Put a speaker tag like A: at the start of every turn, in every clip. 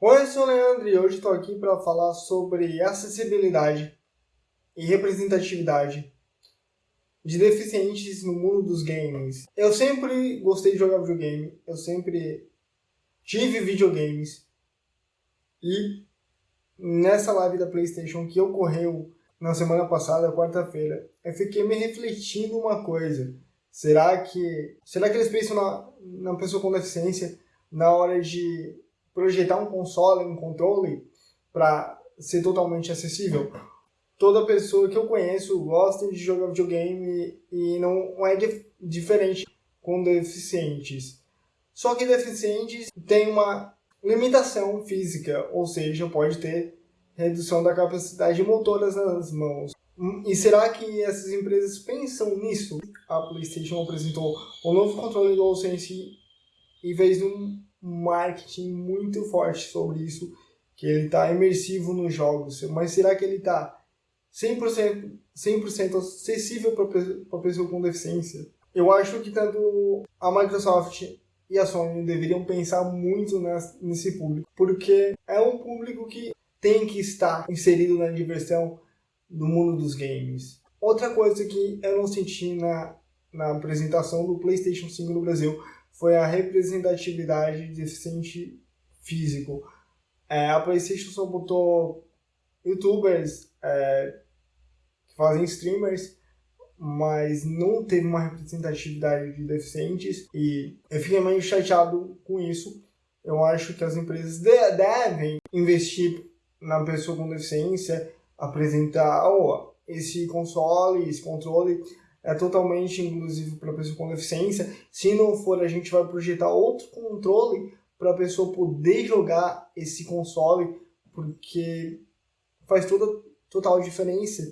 A: Oi, eu sou o Leandro e hoje estou aqui para falar sobre acessibilidade e representatividade de deficientes no mundo dos games. Eu sempre gostei de jogar videogame, eu sempre tive videogames e nessa live da Playstation que ocorreu na semana passada, quarta-feira, eu fiquei me refletindo uma coisa. Será que, será que eles pensam na, na pessoa com deficiência na hora de projetar um console, um controle para ser totalmente acessível? Toda pessoa que eu conheço gosta de jogar videogame e não é dif diferente com deficientes. Só que deficientes têm uma limitação física, ou seja, pode ter redução da capacidade motora nas mãos. E será que essas empresas pensam nisso? A PlayStation apresentou o novo controle DualSense e fez um marketing muito forte sobre isso, que ele está imersivo nos jogos. Mas será que ele está 100%, 100 acessível para a pessoa com deficiência? Eu acho que tanto a Microsoft e a Sony deveriam pensar muito nesse público, porque é um público que tem que estar inserido na diversão do mundo dos games. Outra coisa que eu não senti na, na apresentação do PlayStation 5 no Brasil foi a representatividade de deficiente físico. É, a PlayStation só botou youtubers é, que fazem streamers, mas não teve uma representatividade de deficientes e eu fiquei meio chateado com isso. Eu acho que as empresas de devem investir na pessoa com deficiência, apresentar oh, esse console, esse controle é totalmente inclusivo para a pessoa com deficiência. Se não for, a gente vai projetar outro controle para a pessoa poder jogar esse console, porque faz toda total diferença.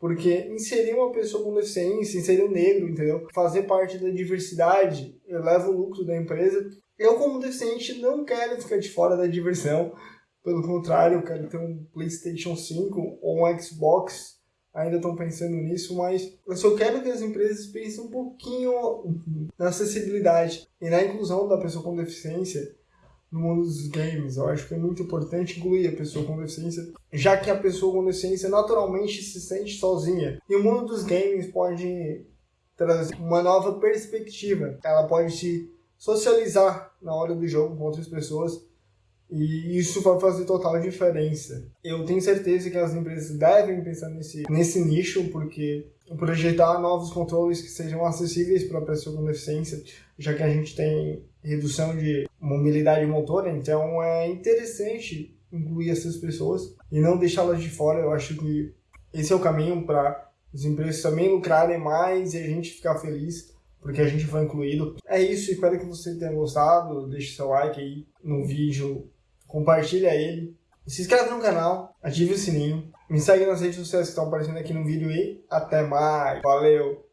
A: Porque inserir uma pessoa com deficiência, inserir um negro, entendeu? Fazer parte da diversidade eleva o lucro da empresa. Eu, como deficiente, não quero ficar de fora da diversão. Pelo contrário, eu quero ter um PlayStation 5 ou um Xbox. Ainda estão pensando nisso, mas eu só quero que as empresas pensem um pouquinho na acessibilidade e na inclusão da pessoa com deficiência no mundo dos games. Eu acho que é muito importante incluir a pessoa com deficiência, já que a pessoa com deficiência naturalmente se sente sozinha. E o mundo dos games pode trazer uma nova perspectiva. Ela pode se socializar na hora do jogo com outras pessoas e isso vai fazer total diferença. Eu tenho certeza que as empresas devem pensar nesse, nesse nicho, porque projetar novos controles que sejam acessíveis para a pessoa com deficiência, já que a gente tem redução de mobilidade motora, então é interessante incluir essas pessoas e não deixá-las de fora. Eu acho que esse é o caminho para as empresas também lucrarem mais e a gente ficar feliz porque a gente foi incluído. É isso, espero que você tenha gostado. Deixe seu like aí no vídeo compartilha ele, se inscreve no canal, ative o sininho, me segue nas redes sociais que estão aparecendo aqui no vídeo e até mais. Valeu!